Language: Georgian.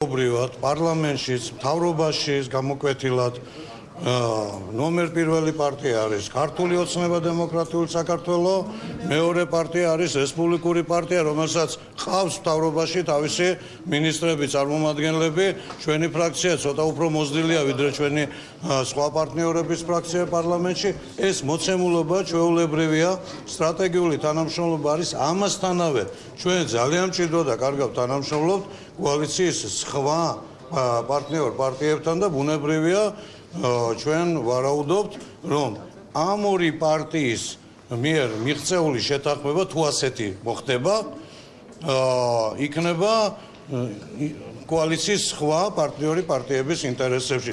ობრივად პარლამენტშიც, მთავრობაშიც გამოკვეთილად ნომერ პირველი პარტია არის ქართული ოცნება დემოკრატიული საქართველო, მეორე პარტია არის რესპუბლიკური პარტია, რომელსაც ყავს მთავრობაში თავისი ministrები, წარმომადგენლები. ჩვენი ფრაქცია ცოტა უფრო მოზრდილია ვიდრე ჩვენი სხვა პარტნიორების ფრაქცია პარლამენტში. ეს მოცემულობა ჩვეულებრივია, სტრატეგიული თანამშრომლობა არის ამასთანავე. ჩვენ ძალიან მჭირდება და კარგად თანამშრომლობთ კოალიციის სხვა პარტნიორ პარტიებთან და ბუნებრივია ჩვენ ვარაუდობთ, რომ ამ ორი პარტიის მიერ მიღწეული შეთანხმება თუ ასეთი მოხდება, იქნება კოალიციის სხვა პარტნიორი პარტიების ინტერესებში.